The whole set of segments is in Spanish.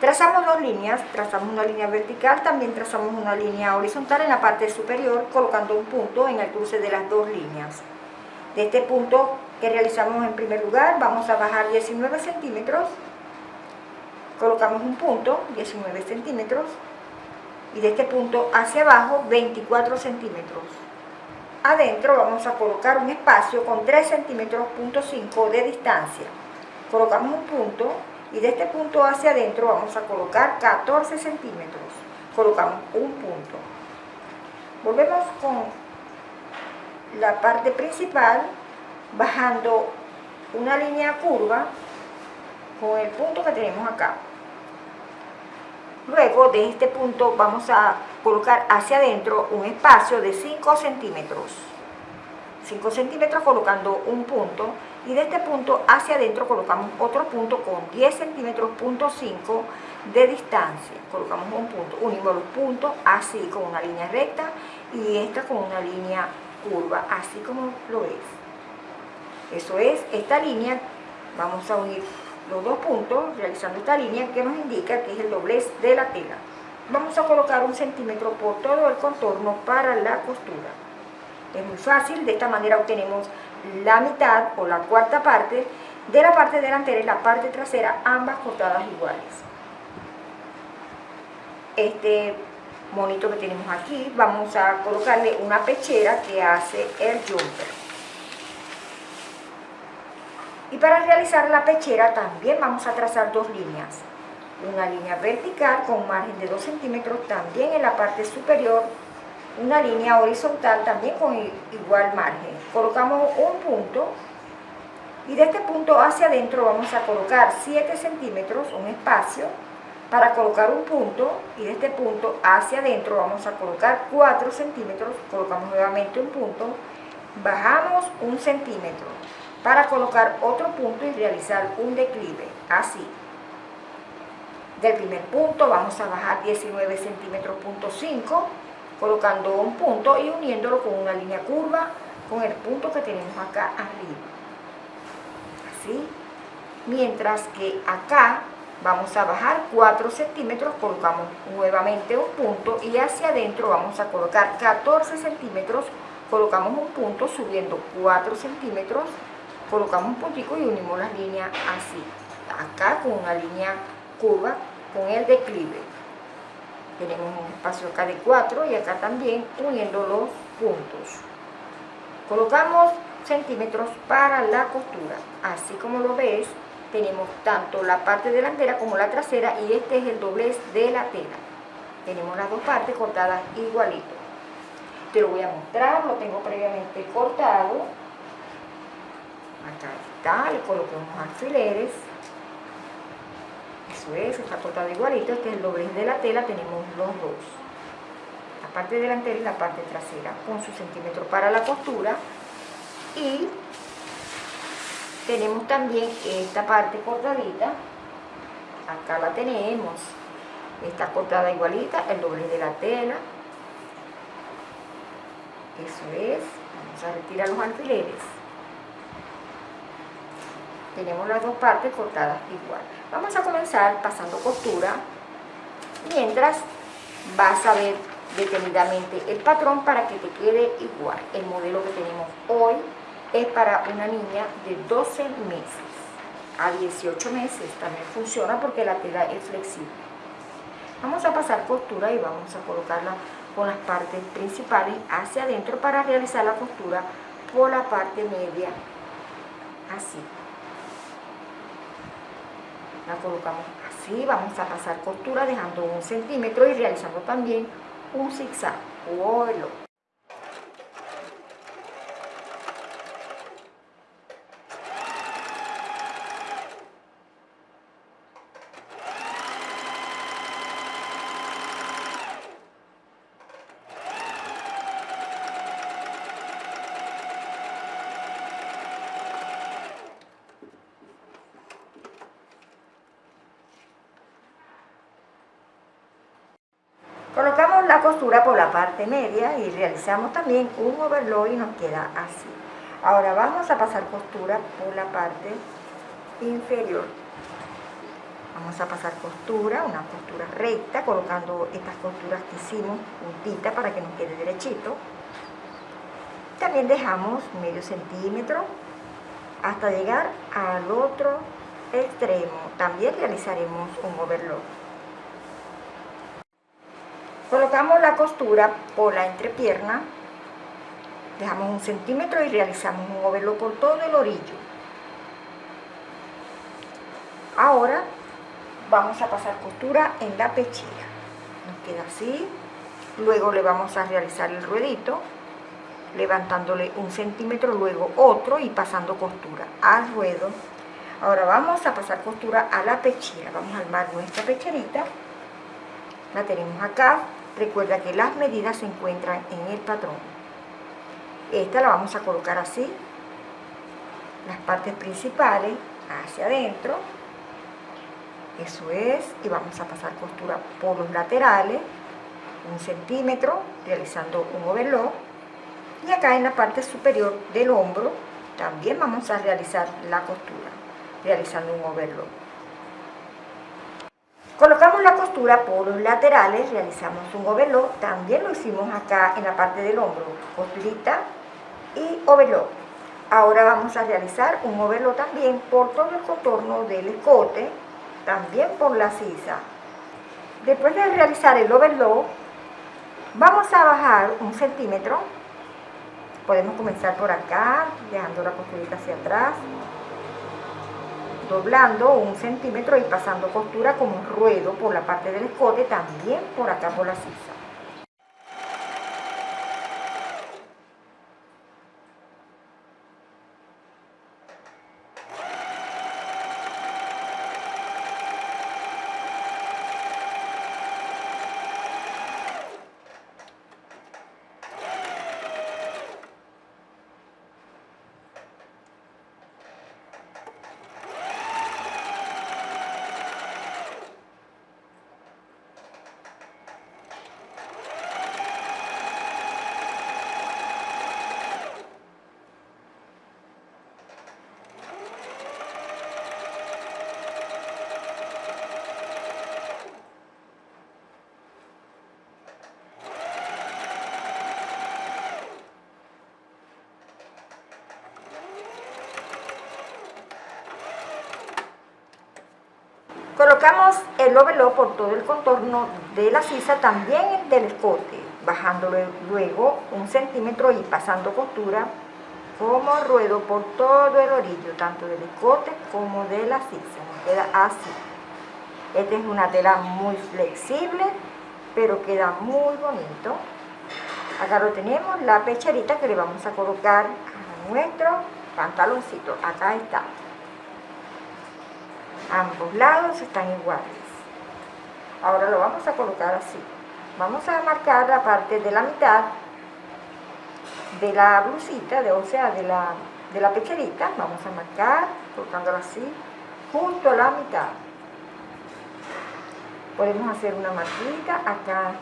Trazamos dos líneas, trazamos una línea vertical, también trazamos una línea horizontal en la parte superior, colocando un punto en el cruce de las dos líneas. De este punto que realizamos en primer lugar, vamos a bajar 19 centímetros, colocamos un punto, 19 centímetros, y de este punto hacia abajo, 24 centímetros. Adentro vamos a colocar un espacio con 3 centímetros, punto 5 de distancia. Colocamos un punto, y de este punto hacia adentro vamos a colocar 14 centímetros. Colocamos un punto. Volvemos con la parte principal bajando una línea curva con el punto que tenemos acá. Luego de este punto vamos a colocar hacia adentro un espacio de 5 centímetros. 5 centímetros colocando un punto y de este punto hacia adentro colocamos otro punto con 10 centímetros, punto 5 de distancia. Colocamos un punto, unimos los puntos así con una línea recta y esta con una línea curva, así como lo es. Eso es, esta línea, vamos a unir los dos puntos realizando esta línea que nos indica que es el doblez de la tela. Vamos a colocar un centímetro por todo el contorno para la costura. Es muy fácil, de esta manera obtenemos la mitad o la cuarta parte de la parte delantera y la parte trasera, ambas cortadas iguales. Este monito que tenemos aquí, vamos a colocarle una pechera que hace el jumper. Y para realizar la pechera también vamos a trazar dos líneas. Una línea vertical con margen de 2 centímetros también en la parte superior una línea horizontal también con igual margen. Colocamos un punto y de este punto hacia adentro vamos a colocar 7 centímetros, un espacio, para colocar un punto y de este punto hacia adentro vamos a colocar 4 centímetros, colocamos nuevamente un punto, bajamos un centímetro para colocar otro punto y realizar un declive, así. Del primer punto vamos a bajar 19 centímetros, punto 5, colocando un punto y uniéndolo con una línea curva con el punto que tenemos acá arriba. Así. Mientras que acá vamos a bajar 4 centímetros, colocamos nuevamente un punto y hacia adentro vamos a colocar 14 centímetros, colocamos un punto subiendo 4 centímetros, colocamos un puntico y unimos las líneas así. Acá con una línea curva con el declive tenemos un espacio acá de 4 y acá también uniendo los puntos. Colocamos centímetros para la costura. Así como lo ves tenemos tanto la parte delantera como la trasera y este es el doblez de la tela. Tenemos las dos partes cortadas igualito. Te lo voy a mostrar, lo tengo previamente cortado. Acá está, le coloqué unos alfileres eso es, está cortado igualito, este es el doblez de la tela, tenemos los dos. La parte delantera y la parte trasera con su centímetro para la costura. Y tenemos también esta parte cortadita, acá la tenemos, está cortada igualita, el doblez de la tela. Eso es, vamos a retirar los alfileres tenemos las dos partes cortadas igual. Vamos a comenzar pasando costura mientras vas a ver detenidamente el patrón para que te quede igual. El modelo que tenemos hoy es para una niña de 12 meses. A 18 meses también funciona porque la tela es flexible. Vamos a pasar costura y vamos a colocarla con las partes principales hacia adentro para realizar la costura por la parte media así la colocamos así, vamos a pasar costura dejando un centímetro y realizando también un zigzag. O Colocamos la costura por la parte media y realizamos también un overlock y nos queda así. Ahora vamos a pasar costura por la parte inferior. Vamos a pasar costura, una costura recta, colocando estas costuras que hicimos puntita para que nos quede derechito. También dejamos medio centímetro hasta llegar al otro extremo. También realizaremos un overlock. Colocamos la costura por la entrepierna, dejamos un centímetro y realizamos un overlock por todo el orillo. Ahora vamos a pasar costura en la pechera. Nos queda así. Luego le vamos a realizar el ruedito, levantándole un centímetro, luego otro y pasando costura al ruedo. Ahora vamos a pasar costura a la pechera. Vamos a armar nuestra pecherita. La tenemos acá. Recuerda que las medidas se encuentran en el patrón. Esta la vamos a colocar así. Las partes principales hacia adentro eso es, y vamos a pasar costura por los laterales, un centímetro, realizando un overlock. Y acá en la parte superior del hombro también vamos a realizar la costura, realizando un overlock. Colocamos la costura por los laterales, realizamos un overlock, también lo hicimos acá en la parte del hombro, costurita y overlock. Ahora vamos a realizar un overlock también por todo el contorno del escote, también por la sisa. Después de realizar el overlock, vamos a bajar un centímetro. Podemos comenzar por acá, dejando la costurita hacia atrás, doblando un centímetro y pasando costura como un ruedo por la parte del escote, también por acá por la sisa. Colocamos el overlock por todo el contorno de la sisa, también del escote, bajándolo luego un centímetro y pasando costura como ruedo por todo el orillo, tanto del escote como de la sisa. Nos queda así. Esta es una tela muy flexible, pero queda muy bonito. Acá lo tenemos, la pecherita que le vamos a colocar a nuestro pantaloncito. Acá está ambos lados están iguales ahora lo vamos a colocar así vamos a marcar la parte de la mitad de la blusita, de, o sea, de la, de la pecherita, vamos a marcar, colocándola así, junto a la mitad. Podemos hacer una marquita acá.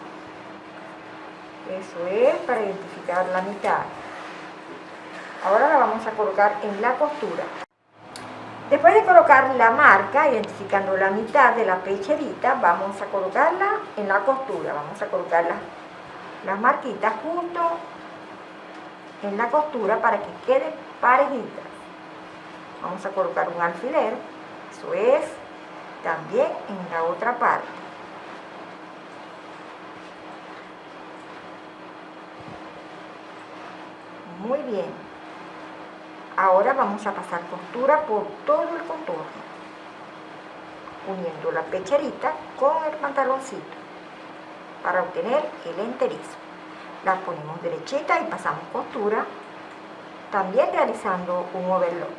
Eso es para identificar la mitad. Ahora la vamos a colocar en la costura. Después de colocar la marca, identificando la mitad de la pecherita, vamos a colocarla en la costura. Vamos a colocar las, marquitas junto en la costura para que queden parejitas. Vamos a colocar un alfiler, eso es, también en la otra parte. Muy bien. Ahora vamos a pasar costura por todo el contorno, uniendo la pecherita con el pantaloncito para obtener el enterizo. La ponemos derechita y pasamos costura, también realizando un overlock.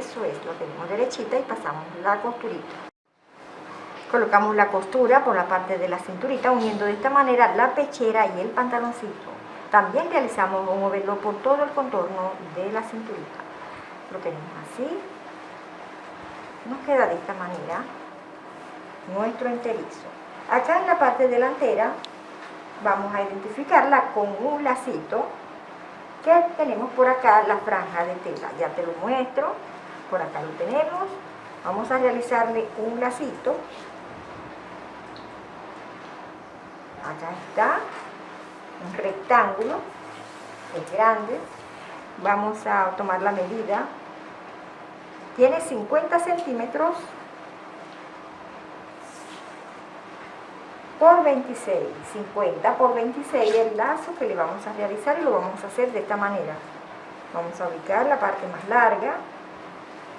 Eso es, lo tenemos derechita y pasamos la costurita. Colocamos la costura por la parte de la cinturita uniendo de esta manera la pechera y el pantaloncito. También realizamos un overlock por todo el contorno de la cinturita. Lo tenemos así. Nos queda de esta manera nuestro enterizo. Acá en la parte delantera vamos a identificarla con un lacito que tenemos por acá la franja de tela. Ya te lo muestro. por acá lo tenemos. Vamos a realizarle un lacito. Acá está, rectángulo, es grande. Vamos a tomar la medida. Tiene 50 centímetros por 26, 50 por 26 el lazo que le vamos a realizar y lo vamos a hacer de esta manera. Vamos a ubicar la parte más larga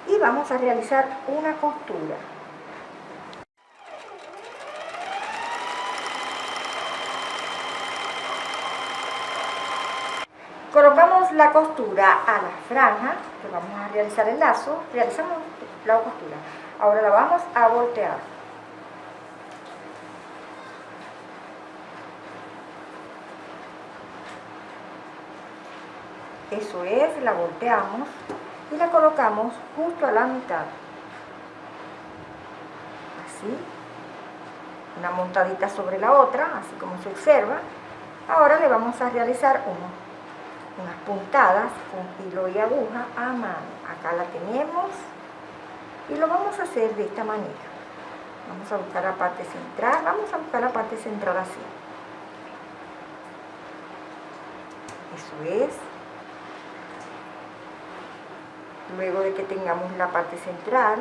y vamos a realizar una costura. Colocamos la costura a la franja, que vamos a realizar el lazo, realizamos la costura. Ahora la vamos a voltear. Eso es, la volteamos y la colocamos justo a la mitad. Así. Una montadita sobre la otra, así como se observa. Ahora le vamos a realizar unas puntadas con hilo y aguja a mano. Acá la tenemos y lo vamos a hacer de esta manera. Vamos a buscar la parte central, vamos a buscar la parte central así. Eso es. luego de que tengamos la parte central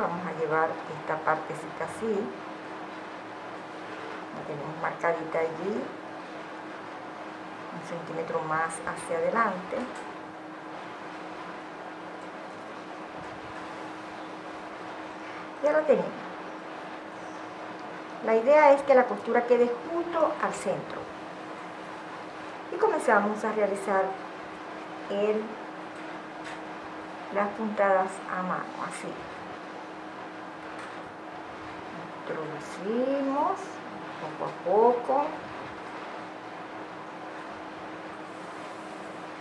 vamos a llevar esta partecita así tenemos marcadita allí un centímetro más hacia adelante. Ya lo tenemos. La idea es que la costura quede justo al centro. Y comenzamos a realizar el, las puntadas a mano, así. Introducimos poco a poco.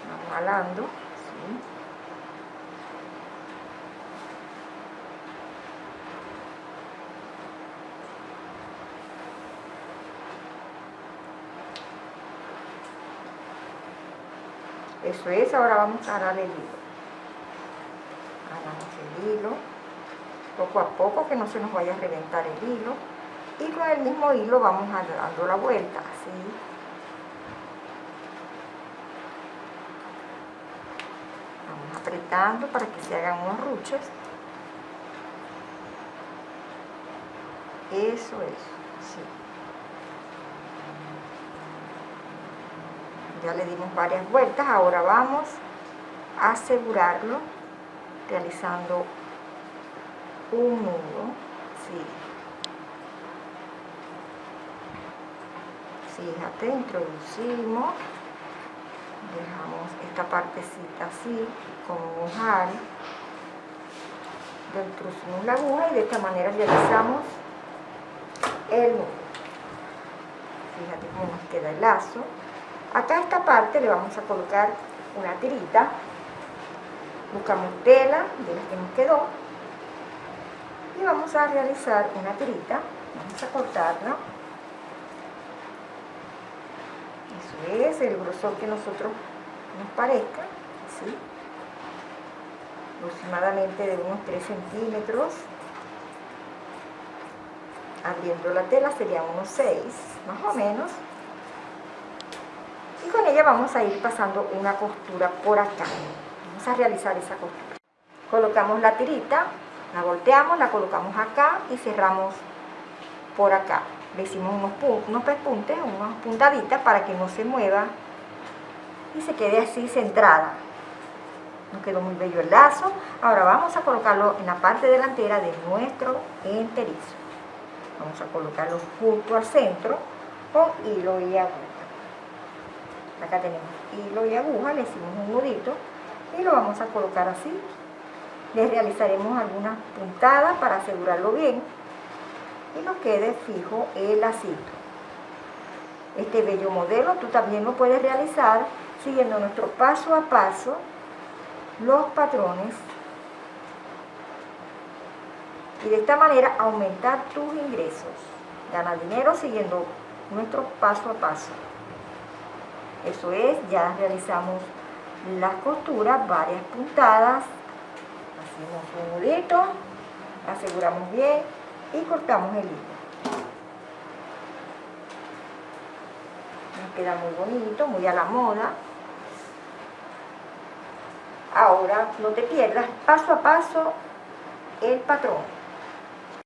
Vamos jalando. Eso es, ahora vamos a arar el hilo. Aramos el hilo, poco a poco, que no se nos vaya a reventar el hilo. Y con el mismo hilo vamos dando la vuelta, así. Vamos apretando para que se hagan unos ruches. Eso es, sí. ya le dimos varias vueltas, ahora vamos a asegurarlo realizando un nudo, sí. Fíjate, introducimos, dejamos esta partecita así, con un jal, introducimos la aguja y de esta manera realizamos el nudo. Fíjate cómo nos queda el lazo. Acá a esta parte le vamos a colocar una tirita. Buscamos tela de la que nos quedó. Y vamos a realizar una tirita. Vamos a cortarla. Eso es el grosor que nosotros nos parezca. ¿sí? Aproximadamente de unos 3 centímetros. Abriendo la tela serían unos 6, más o menos y con ella vamos a ir pasando una costura por acá vamos a realizar esa costura colocamos la tirita la volteamos, la colocamos acá y cerramos por acá le hicimos unos, unos pespuntes, unas puntaditas para que no se mueva y se quede así centrada. Nos quedó muy bello el lazo. Ahora vamos a colocarlo en la parte delantera de nuestro enterizo. Vamos a colocarlo justo al centro con hilo y aguja. Acá tenemos hilo y aguja, le hicimos un nudito y lo vamos a colocar así. Le realizaremos algunas puntadas para asegurarlo bien y nos quede fijo el lacito este bello modelo tú también lo puedes realizar siguiendo nuestro paso a paso los patrones y de esta manera aumentar tus ingresos. Gana dinero siguiendo nuestro paso a paso. Eso es, ya realizamos las costuras, varias puntadas, hacemos un nudito, aseguramos bien y cortamos el hilo. Nos queda muy bonito, muy a la moda. Ahora no te pierdas paso a paso el patrón.